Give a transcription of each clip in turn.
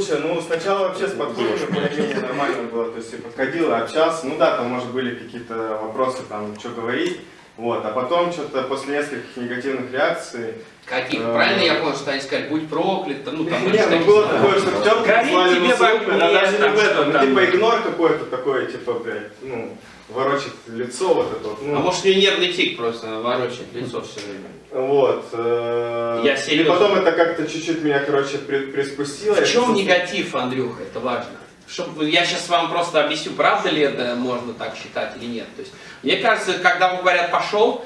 Слушай, ну сначала вообще с подходами более-менее нормально было, то есть я подходил, общался, ну да, там может были какие-то вопросы, там, что говорить, вот, а потом что-то после нескольких негативных реакций... Каких? э, Правильно я понял, что они сказали, будь проклят, ну там... Не, ну было такое, что в чем тебе в огне, а даже не в этом, ну типа игнор какой-то такой, типа, блядь, ну, ворочит лицо вот это вот, А ну, может, у нее нервный тик просто ворочает лицо все время. вот. э, Я И серьезно. потом это как-то чуть-чуть меня, короче, при- приспустило. В чем негатив, Андрюха, это важно. Чтоб, я сейчас вам просто объясню, правда ли это можно так считать или нет. То есть, мне кажется, когда вам говорят «пошел»,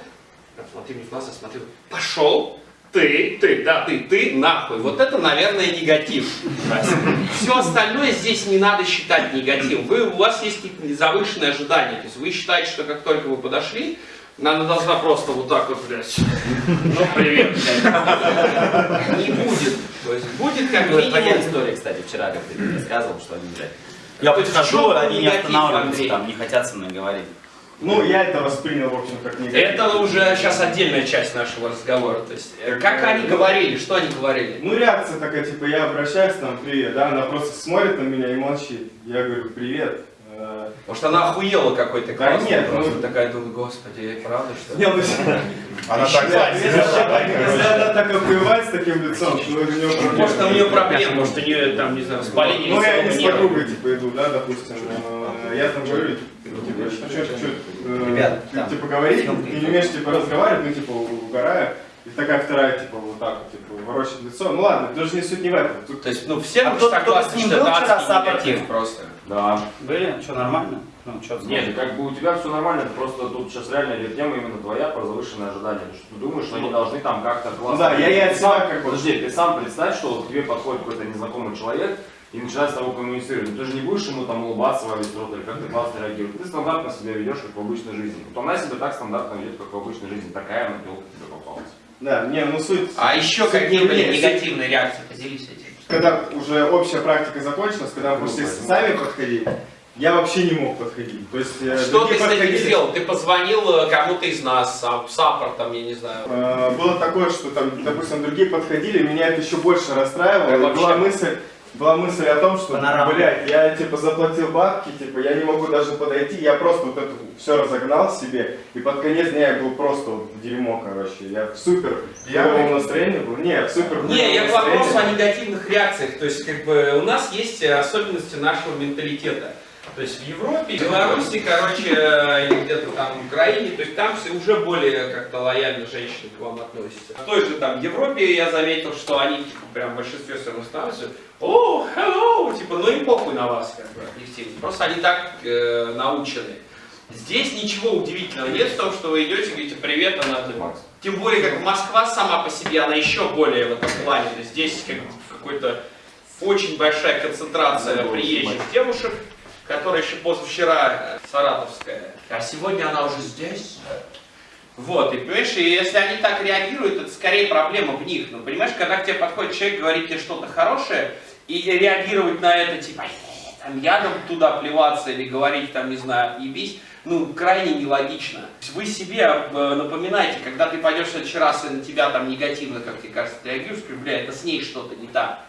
смотри мне в глаза, смотри, «пошел», ты, ты, да, ты, ты, нахуй. Вот это, наверное, негатив. Все остальное здесь не надо считать негативом. Вы, у вас есть какие-то завышенные ожидания. То есть вы считаете, что как только вы подошли, она должна просто вот так вот, блядь, ну привет, блядь. Не будет. То есть будет как минимум история, кстати, вчера, как ты рассказывал, что они, блядь, я подхожу, они не останавливаются, там, не хотят со мной говорить. Ну, я это воспринял, в общем, как негатив. Это уже сейчас отдельная часть нашего разговора. То есть, э, как они говорили, что они говорили? Ну, реакция такая, типа, я обращаюсь, там, привет, да, она просто смотрит на меня и молчит. Я говорю, привет. Э, Потому что она охуела какой-то Да классный нет, просто ну- такая, думаю, господи, правда что ли? Не, ну, Она так да, если она так охуевает с таким лицом, то у нее проблемы. Может, у нее проблемы, может, у нее там, не знаю, воспаление Ну, я не с подругой, типа, иду, да, допустим, э, я там говорю, типа, что, что, что, Ребят, ты, там, типа, говорить, съемки ты не умеешь, типа, разговаривать, ну, типа, угораю, и такая вторая, типа, вот так вот, типа, ворочит лицо, ну, ладно, даже не суть не в этом, тут То есть, ну, все А кто- согласны, с ним был вчера, адский Саппорт? негатив просто. Да. Были? Что, нормально? Ну, что Нет, как бы у тебя все нормально, просто тут сейчас реально идет тема именно твоя про завышенное ожидание. То, что ты думаешь, что они должны там как-то классно... Ну да, я и от себя сам- как бы- Подожди, ты сам представь, что вот к тебе подходит какой-то незнакомый человек и начинает с тобой коммуницировать. Ты же не будешь ему там улыбаться во весь рот или как-то классно реагировать. Ты стандартно себя ведешь, как в обычной жизни. Вот она себя так стандартно ведет, как в обычной жизни. Такая она телка тебе попалась. Да, не, ну суть. А еще суть какие были негативные реакции? Поделись этим. Когда уже общая практика закончилась, когда мы пошли сами подходить, я вообще не мог подходить. То есть э, Что ты с этим подходили. сделал? Ты позвонил э, кому-то из нас, сам- саппортом, я не знаю. Э, Было такое, что там, допустим, другие подходили, меня это еще больше расстраивало. Была мысль, была мысль о том, что, Панорама. блядь, я типа заплатил бабки, типа я не могу даже подойти, я просто вот это все разогнал себе, и под конец дня я был просто вот в дерьмо, короче. Я в супер пьяном настроении был. Не, в супер Не, я к вопросу о негативных реакциях. То есть, как бы, у нас есть особенности нашего менталитета. То есть в Европе, в Беларуси, короче, э, или где-то там в Украине, то есть там все уже более как-то лояльно женщины к вам относятся. В той же там Европе я заметил, что они типа, прям в большинстве своем становятся, о, hello, типа, ну им похуй на вас, как бы, объективно. Просто они так э, научены. Здесь ничего удивительного нет в том, что вы идете и говорите привет, она Макс. тем более, как Москва сама по себе, она еще более в этом плане. То есть здесь как какой-то очень большая концентрация приезжих девушек, которая еще позавчера э, саратовская, а сегодня она уже здесь. Вот, и понимаешь, и если они так реагируют, это скорее проблема в них. Ну, понимаешь, когда к тебе подходит человек, говорит тебе что-то хорошее, и реагировать на это, типа, «Э, там, ядом туда плеваться или говорить, там, не знаю, ебись, ну, крайне нелогично. Вы себе э, напоминаете, когда ты пойдешь в следующий раз, и на тебя там негативно, как тебе кажется, реагируешь, бля, это с ней что-то не так.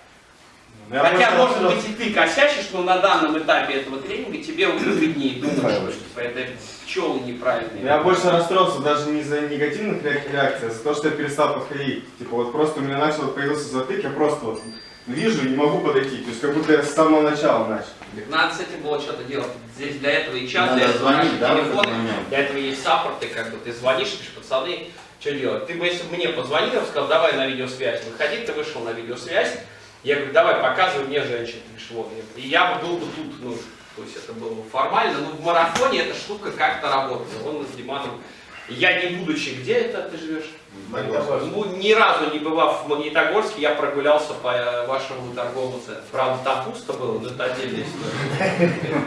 Я Хотя, просто- может быть, и ты косячишь, но на данном этапе этого тренинга тебе выгоднее думать, что типа, это пчелы неправильные. Я больше расстроился даже не из-за негативных ре- реакций, а за то, что я перестал подходить. Типа вот просто у меня начал появился затык, я просто вот вижу и не могу подойти. То есть как будто я с самого начала начал. Так надо с этим было что-то делать. Здесь для этого и чат, Надо для этого звонить, да, телефоны, для этого есть саппорты, как бы ты звонишь, пишешь, пацаны, что делать? Ты бы, если бы мне позвонил, я бы сказал, давай на видеосвязь. Выходи, ты вышел на видеосвязь. Я говорю, давай, показывай мне женщин. Ты говоришь, вот. И я бы был бы тут, ну, то есть это было бы формально, но в марафоне эта штука как-то работала. Он с Диманом, я не будучи, где это ты живешь? Ну, ни разу не бывав в Магнитогорске, я прогулялся по вашему торговому центру. Правда, там пусто было, но это отдельная история.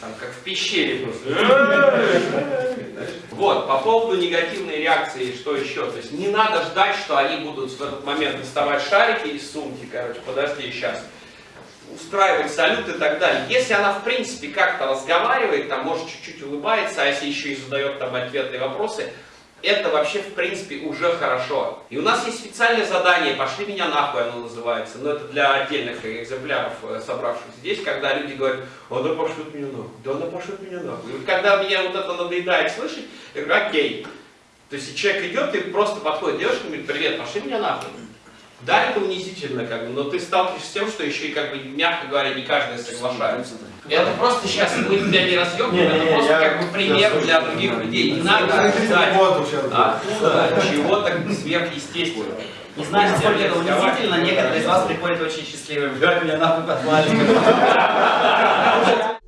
Там как в пещере просто. Вот, по поводу негативной реакции, что еще? То есть не надо ждать, что они будут в этот момент доставать шарики из сумки, короче, подожди, сейчас устраивать салют и так далее. Если она, в принципе, как-то разговаривает, там, может, чуть-чуть улыбается, а если еще и задает там ответные вопросы, это вообще в принципе уже хорошо. И у нас есть специальное задание, пошли меня нахуй оно называется, но это для отдельных экземпляров, э, собравшихся здесь, когда люди говорят, она пошлет меня нахуй, да она пошлет меня нахуй. И вот когда меня вот это надоедает слышать, я говорю, окей. То есть человек идет и просто подходит девушка и говорит, привет, пошли меня нахуй. Да, это унизительно, как бы, но ты сталкиваешься с тем, что еще и, как бы, мягко говоря, не каждый соглашается. Это просто сейчас мы тебя не Не-не-не, это просто я- как бы пример для других людей. Не надо ожидать откуда чего-то сверхъестественного. Не знаю, насколько это унизительно, некоторые из вас приходят очень счастливые. Блядь, меня нахуй позвали.